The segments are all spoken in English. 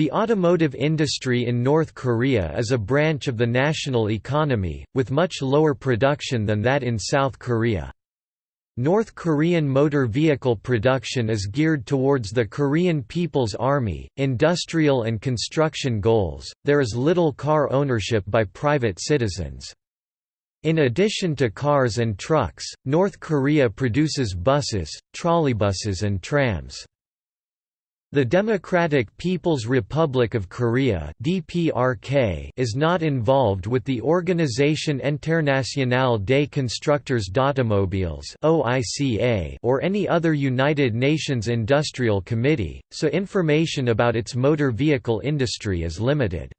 The automotive industry in North Korea is a branch of the national economy, with much lower production than that in South Korea. North Korean motor vehicle production is geared towards the Korean People's Army, industrial and construction goals. There is little car ownership by private citizens. In addition to cars and trucks, North Korea produces buses, trolleybuses and trams. The Democratic People's Republic of Korea (DPRK) is not involved with the Organisation Internationale des Constructeurs d'Automobiles (OICA) or any other United Nations Industrial Committee, so information about its motor vehicle industry is limited.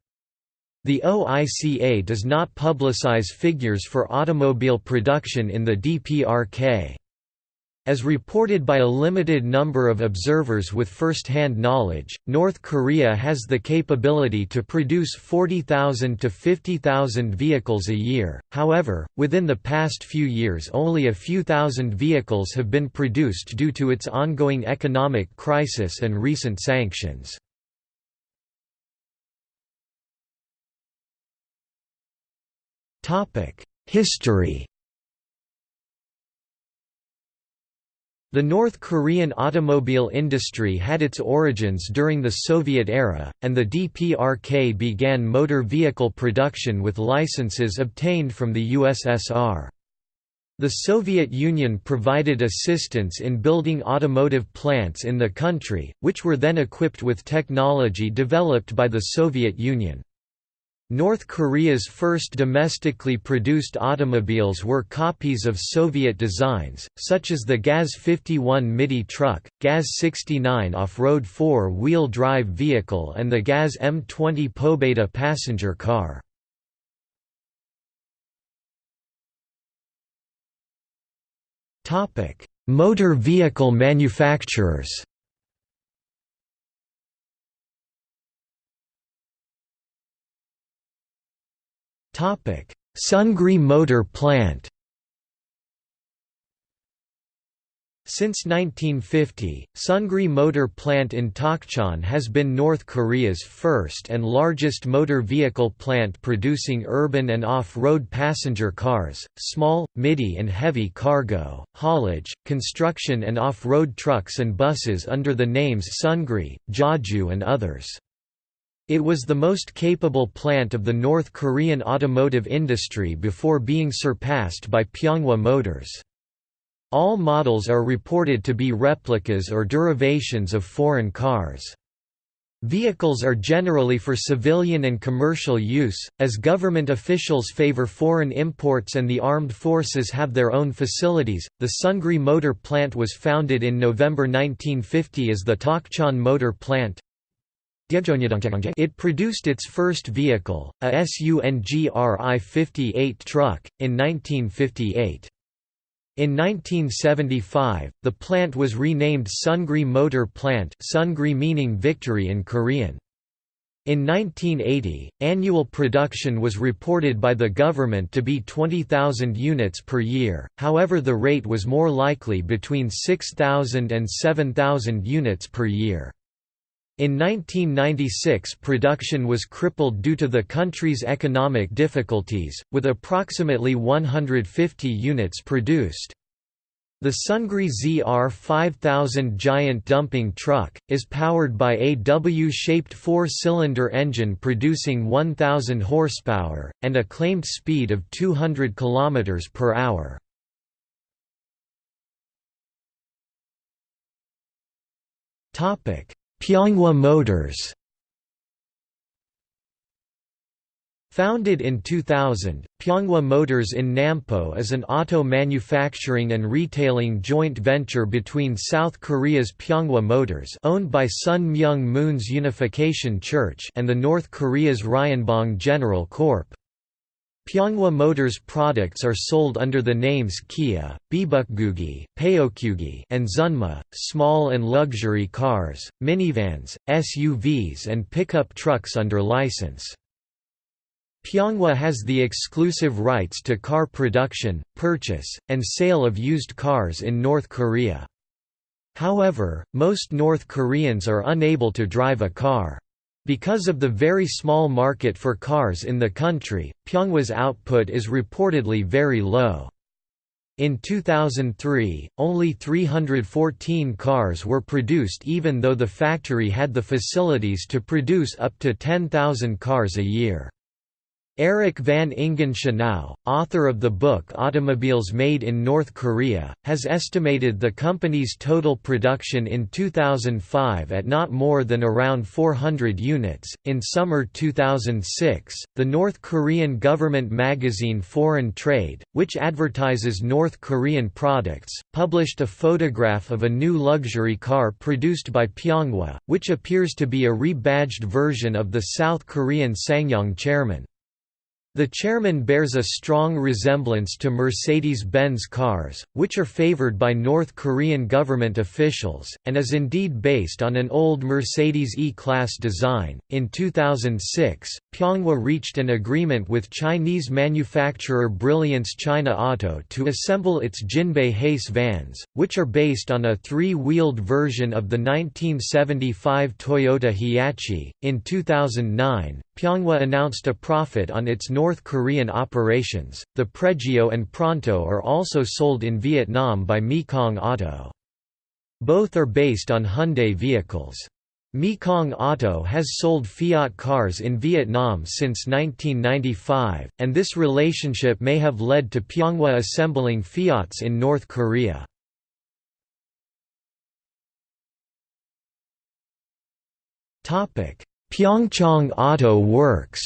The OICA does not publicize figures for automobile production in the DPRK. As reported by a limited number of observers with first-hand knowledge, North Korea has the capability to produce 40,000 to 50,000 vehicles a year, however, within the past few years only a few thousand vehicles have been produced due to its ongoing economic crisis and recent sanctions. History The North Korean automobile industry had its origins during the Soviet era, and the DPRK began motor vehicle production with licenses obtained from the USSR. The Soviet Union provided assistance in building automotive plants in the country, which were then equipped with technology developed by the Soviet Union. North Korea's first domestically produced automobiles were copies of Soviet designs, such as the GAZ-51 MIDI truck, GAZ-69 off-road four-wheel drive vehicle and the GAZ M20 Pobeda passenger car. Motor vehicle manufacturers Sungri Motor Plant Since 1950, Sungri Motor Plant in Tokchon has been North Korea's first and largest motor vehicle plant producing urban and off-road passenger cars, small, midi and heavy cargo, haulage, construction and off-road trucks and buses under the names Sungri, Jeju and others. It was the most capable plant of the North Korean automotive industry before being surpassed by Pyeonghwa Motors. All models are reported to be replicas or derivations of foreign cars. Vehicles are generally for civilian and commercial use, as government officials favor foreign imports and the armed forces have their own facilities. The Sungri Motor Plant was founded in November 1950 as the Tokchon Motor Plant. It produced its first vehicle, a SUNGRI 58 truck, in 1958. In 1975, the plant was renamed Sungri Motor Plant Sungri meaning victory in Korean. In 1980, annual production was reported by the government to be 20,000 units per year, however the rate was more likely between 6,000 and 7,000 units per year. In 1996 production was crippled due to the country's economic difficulties, with approximately 150 units produced. The Sungri ZR 5000 giant dumping truck, is powered by a W-shaped four-cylinder engine producing 1000 horsepower, and a claimed speed of 200 km per hour. Topic Pyeonghwa Motors Founded in 2000, Pyeonghwa Motors in Nampo is an auto manufacturing and retailing joint venture between South Korea's Pyeonghwa Motors owned by Sun Myung Moon's Unification Church and the North Korea's Ryonbong General Corp. Pyeonghwa Motors products are sold under the names Kia, Bibukgugi, Paeokgugi, and Zunma, small and luxury cars, minivans, SUVs and pickup trucks under license. Pyeonghwa has the exclusive rights to car production, purchase, and sale of used cars in North Korea. However, most North Koreans are unable to drive a car. Because of the very small market for cars in the country, Pyonghwa's output is reportedly very low. In 2003, only 314 cars were produced even though the factory had the facilities to produce up to 10,000 cars a year. Eric van Ingen Schenau, author of the book Automobiles Made in North Korea, has estimated the company's total production in 2005 at not more than around 400 units. In summer 2006, the North Korean government magazine Foreign Trade, which advertises North Korean products, published a photograph of a new luxury car produced by Pyonghwa, which appears to be a rebadged version of the South Korean SsangYong Chairman. The chairman bears a strong resemblance to Mercedes-Benz cars, which are favored by North Korean government officials, and is indeed based on an old Mercedes E-Class design. In 2006, Pyonghwa reached an agreement with Chinese manufacturer Brilliance China Auto to assemble its Jinbei Hace vans, which are based on a three-wheeled version of the 1975 Toyota Hiace. In 2009, Pyonghwa announced a profit on its North Korean operations. The Pregio and Pronto are also sold in Vietnam by Mekong Auto. Both are based on Hyundai vehicles. Mekong Auto has sold Fiat cars in Vietnam since 1995, and this relationship may have led to Pyonghwa assembling Fiats in North Korea. Topic: Pyeongchang Auto Works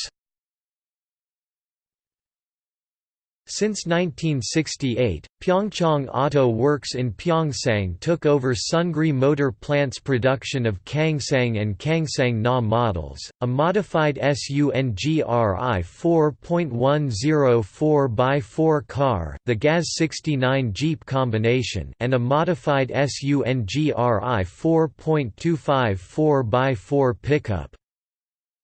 Since 1968, Pyeongchang Auto Works in Pyeongsang took over Sungri Motor Plant's production of Kangsang and Kangsang Na models, a modified SUNGRI 4.104x4 car the GAZ-69 Jeep combination and a modified SUNGRI 4.254x4 pickup.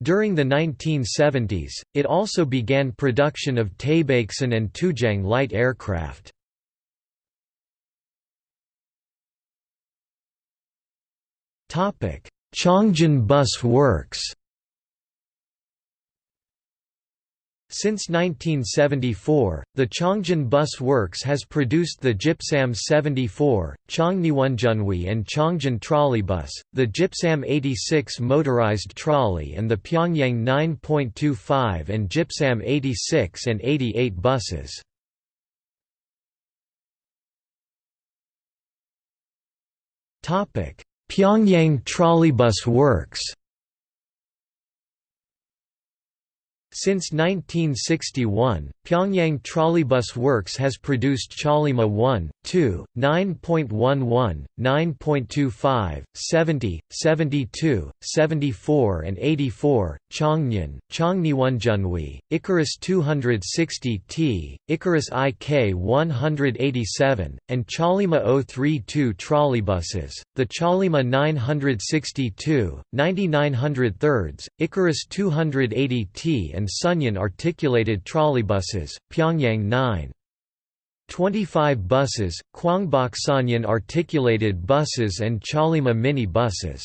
During the 1970s, it also began production of Taebaeksan and Tujang light aircraft. Chongjin Bus Works Since 1974, the Chongjin Bus Works has produced the Jipsam 74, Chongniwonjunwi and Chongjin Trolleybus, the Jipsam 86 motorized trolley and the Pyongyang 9.25 and Jipsam 86 and 88 buses. Pyongyang Trolleybus Works Since 1961, Pyongyang Trolleybus Works has produced Chollima 1, 2, 9.11, 9.25, 70, 72, 74 and 84, Chongnyeon, Chongniwonjunwi, Ikarus 260T, Ikarus IK 187, and Chollima 032 trolleybuses, the Chollima 962, 9900 thirds, Ikarus 280T and and Sunyan articulated trolleybuses, Pyongyang 9. 25 buses, Kwangbok Sonyan articulated buses and Chollima mini buses.